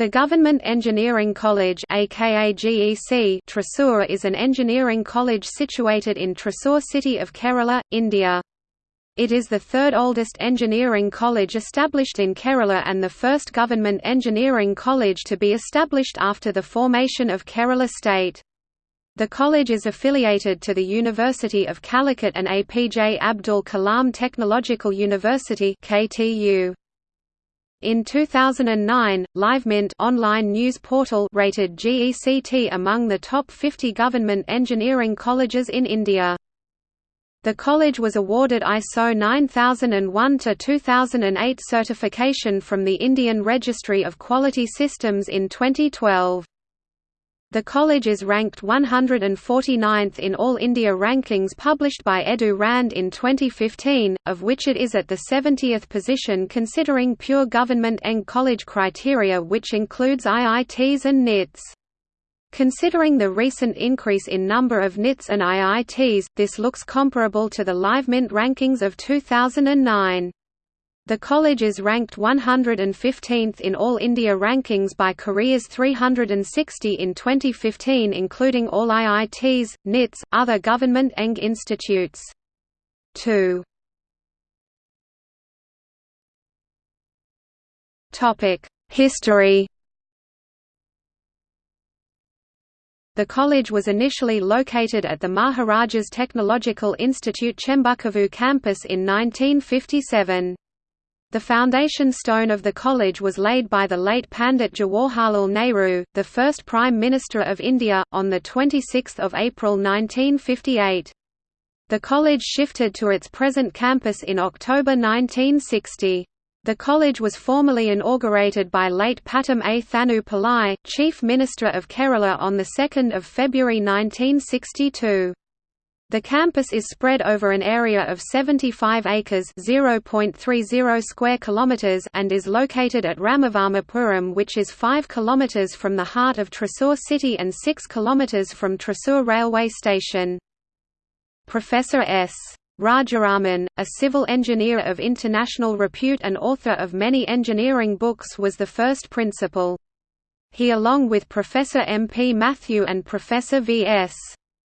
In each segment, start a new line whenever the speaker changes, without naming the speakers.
The Government Engineering College aka GEC is an engineering college situated in Thrissur city of Kerala, India. It is the third oldest engineering college established in Kerala and the first government engineering college to be established after the formation of Kerala state. The college is affiliated to the University of Calicut and APJ Abdul Kalam Technological University KTU. In 2009, LiveMint online news portal rated GECT among the top 50 government engineering colleges in India. The college was awarded ISO 9001-2008 certification from the Indian Registry of Quality Systems in 2012. The college is ranked 149th in All India rankings published by Edu Rand in 2015, of which it is at the 70th position considering pure government and college criteria which includes IITs and NITs. Considering the recent increase in number of NITs and IITs, this looks comparable to the LiveMint rankings of 2009. The college is ranked 115th in All India rankings by Careers 360 in 2015 including all IITs, NITs, other government ENG institutes. 2 History The college was initially located at the Maharajas Technological Institute Chembakavu campus in 1957. The foundation stone of the college was laid by the late Pandit Jawaharlal Nehru, the first Prime Minister of India, on 26 April 1958. The college shifted to its present campus in October 1960. The college was formally inaugurated by late Pattom A. Thanu Pillai, Chief Minister of Kerala on 2 February 1962. The campus is spread over an area of 75 acres (0.30 square kilometers) and is located at Ramavarmapuram which is 5 kilometers from the heart of Thrissur city and 6 kilometers from Thrissur railway station. Professor S. Rajaraman, a civil engineer of international repute and author of many engineering books was the first principal. He along with Professor M. P. Matthew and Professor V. S.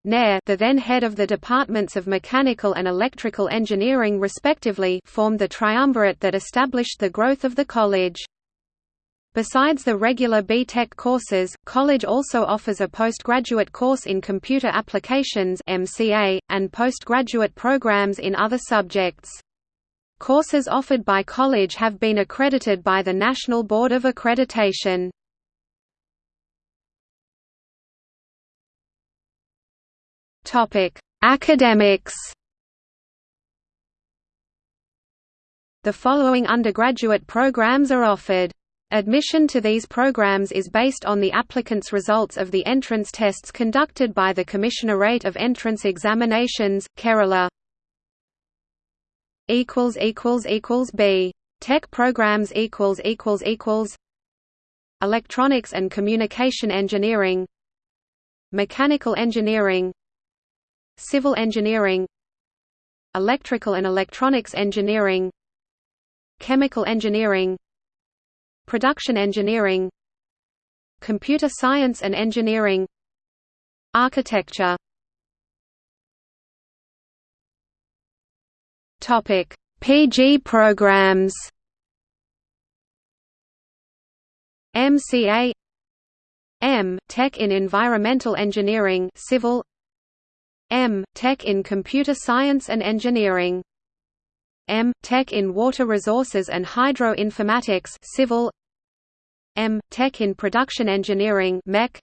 Nair the then head of the departments of mechanical and electrical engineering respectively formed the triumvirate that established the growth of the college. Besides the regular B.Tech courses, college also offers a postgraduate course in computer applications MCA, and postgraduate programs in other subjects. Courses offered by college have been accredited by the National Board of Accreditation. Topic: Academics. The following undergraduate programs are offered. Admission to these programs is based on the applicant's results of the entrance tests conducted by the Commissionerate of Entrance Examinations, Kerala. equals equals equals B. Tech programs equals equals equals Electronics and Communication Engineering Mechanical Engineering Civil engineering Electrical and electronics engineering Chemical engineering Production engineering Computer science and engineering Architecture. Topic: PG programs. MCA M Tech in Environmental Engineering Civil M. Tech in Computer Science and Engineering M. Tech in Water Resources and Hydro-Informatics Civil M. Tech in Production Engineering Mech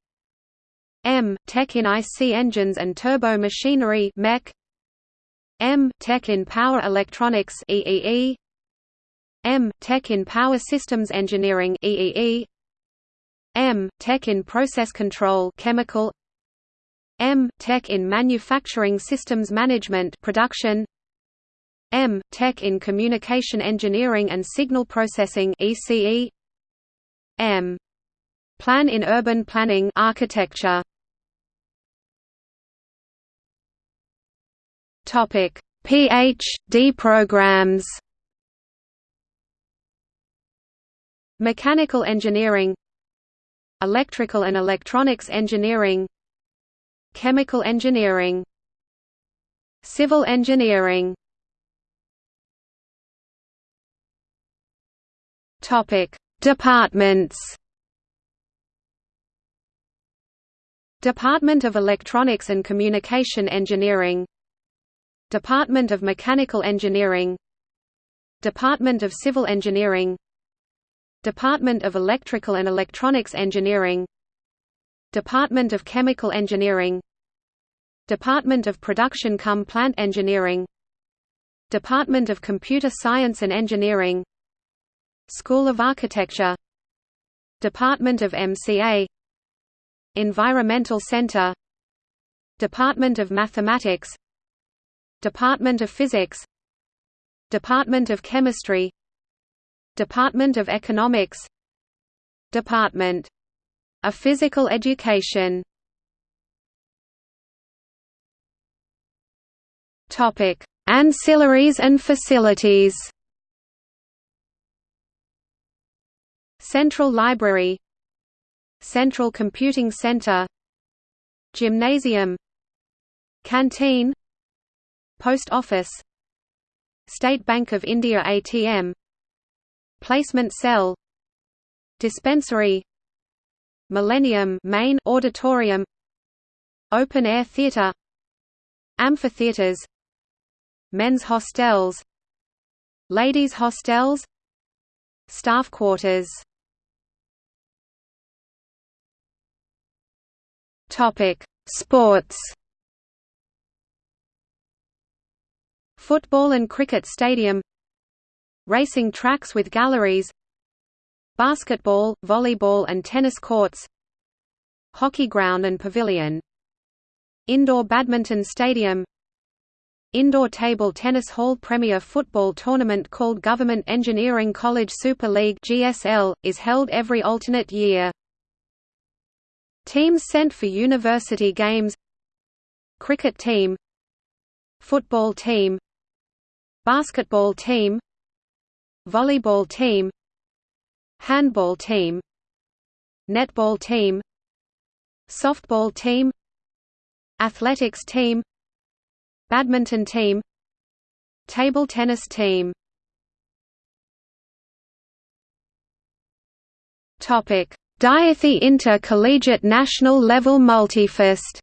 M. Tech in IC Engines and Turbo Machinery Mech M. Tech in Power Electronics EEE M. Tech in Power Systems Engineering EEE M. Tech in Process Control Chemical M. Tech in Manufacturing Systems Management production. M. Tech in Communication Engineering and Signal Processing ECE M. Plan in Urban Planning architecture. Topic. PhD programs. Mechanical Engineering. Electrical and Electronics Engineering Chemical Engineering. Civil Engineering. Topic. Departments. Department of Electronics and Communication Engineering. Department of Mechanical Engineering. Department of Civil Engineering. Department of Electrical and Electronics Engineering Department of Chemical Engineering. Department of Production cum Plant Engineering. Department of Computer Science and Engineering. School of Architecture. Department of MCA Environmental Center. Department of Mathematics. Department of Physics. Department of Chemistry. Department of Economics. Department of Physical Education. Topic: Ancillaries and facilities. Central Library. Central Computing Center. Gymnasium. Canteen. Post Office. State Bank of India ATM Placement Cell. Dispensary Millennium Main Auditorium Open Air Theatre Amphitheatres Men's hostels Ladies' hostels Staff quarters Topic: Sports. Football and cricket stadium. Racing tracks with galleries. Basketball, volleyball and tennis courts. Hockey ground and pavilion. Indoor badminton stadium. Indoor table tennis hall Premier football tournament called Government Engineering College Super League (GSL) is held every alternate year. Teams sent for university games Cricket team Football team Basketball team Volleyball team Handball team Netball team Softball team Athletics team Badminton team Table tennis team. Topic. Dyuthi Inter-Collegiate National Level Multifest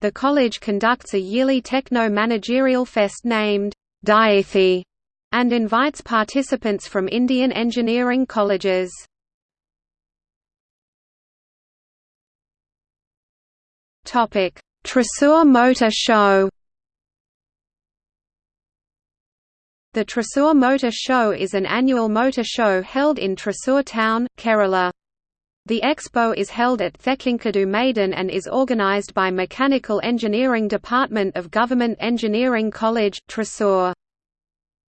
The college conducts a yearly techno-managerial fest named Dyuthi and invites participants from Indian engineering colleges. Topic: Motor Show The Thrissur Motor Show is an annual motor show held in Thrissur town, Kerala. The expo is held at Thekkinkadu Maidan and is organised by Mechanical Engineering Department of Government Engineering College, Thrissur.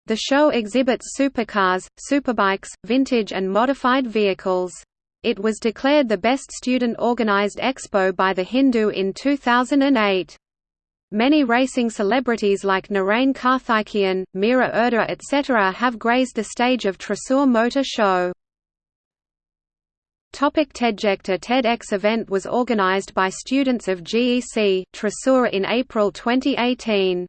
The show exhibits supercars, superbikes, vintage and modified vehicles. It was declared the best student-organised expo by The Hindu in 2008. Many racing celebrities like Narain Karthikeyan, Mira Erda etc. have grazed the stage of Thrissur Motor Show. Topic TEDject A TEDx event was organized by students of GEC, Thrissur in April 2018.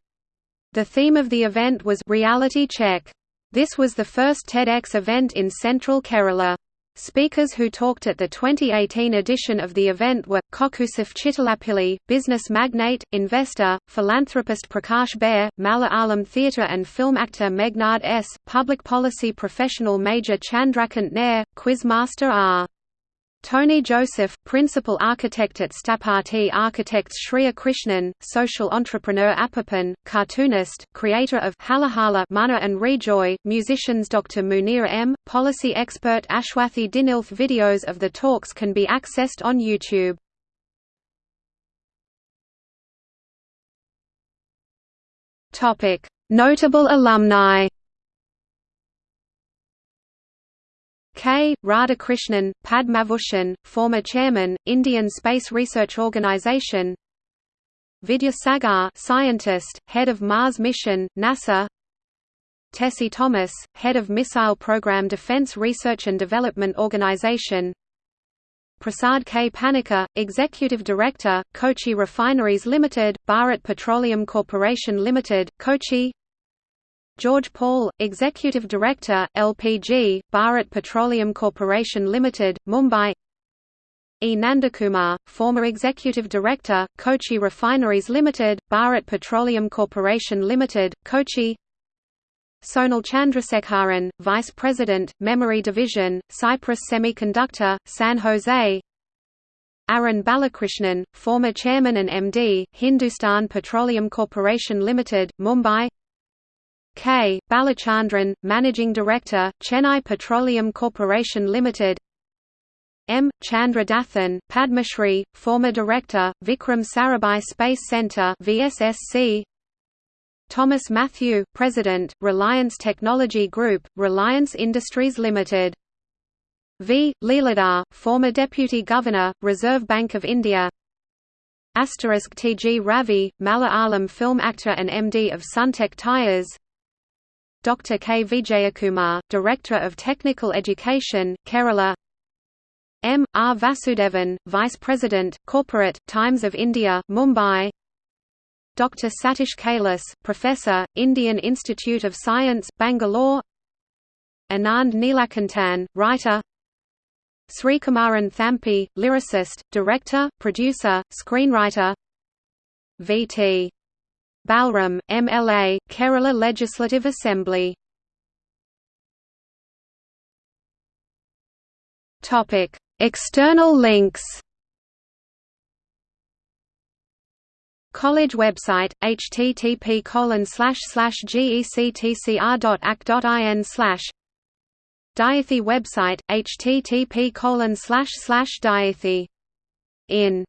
The theme of the event was «Reality Check». This was the first TEDx event in central Kerala. Speakers who talked at the 2018 edition of the event were, Kochouseph Chittilappilly, business magnate, investor, philanthropist Prakash Bare, Malayalam theatre and film actor Meghnad S., public policy professional Major Chandrakant Nair, quizmaster R. Tony Joseph, principal architect at Sthapati Architects Shriya Krishnan, social entrepreneur Appapan, cartoonist, creator of Halahala Mana and Rejoy, musicians Dr. Munir M., policy expert Ashwathi Dinilth Videos of the talks can be accessed on YouTube. Notable alumni K. Radhakrishnan, Padma Bhushan, former chairman, Indian Space Research Organisation Vidya Sagar scientist, head of Mars mission, NASA Tessie Thomas, Head of Missile Program Defense Research and Development Organization Prasad K. Panikkar, Executive Director, Kochi Refineries Limited, Bharat Petroleum Corporation Limited, Kochi George Paul, Executive Director, LPG, Bharat Petroleum Corporation Limited, Mumbai. E. Nandakumar, former Executive Director, Kochi Refineries Limited, Bharat Petroleum Corporation Limited, Kochi. Sonal Chandrasekharan, Vice President, Memory Division, Cypress Semiconductor, San Jose. Arun Balakrishnan, former Chairman and MD, Hindustan Petroleum Corporation Limited, Mumbai K. Balachandran, Managing Director, Chennai Petroleum Corporation Limited M. Chandradathan, Padmashri, former Director, Vikram Sarabhai Space Centre VSSC Thomas Matthew, President, Reliance Technology Group, Reliance Industries Limited. V. Leeladhar, former Deputy Governor, Reserve Bank of India. Asterisk T. G. Ravi, Malayalam film actor and MD of Suntech Tyres. Dr. K. Vijayakumar, Director of Technical Education, Kerala. M. R. Vasudevan, Vice President, Corporate, Times of India, Mumbai. Dr. Satish Kailas, Professor, Indian Institute of Science, Bangalore Anand Neelakantan, writer Srikumaran Thampi, lyricist, director, producer, screenwriter V.T. Balram, MLA, Kerala Legislative Assembly. External links. College website http gectcr.ac.in Diathy website http colon diathy. In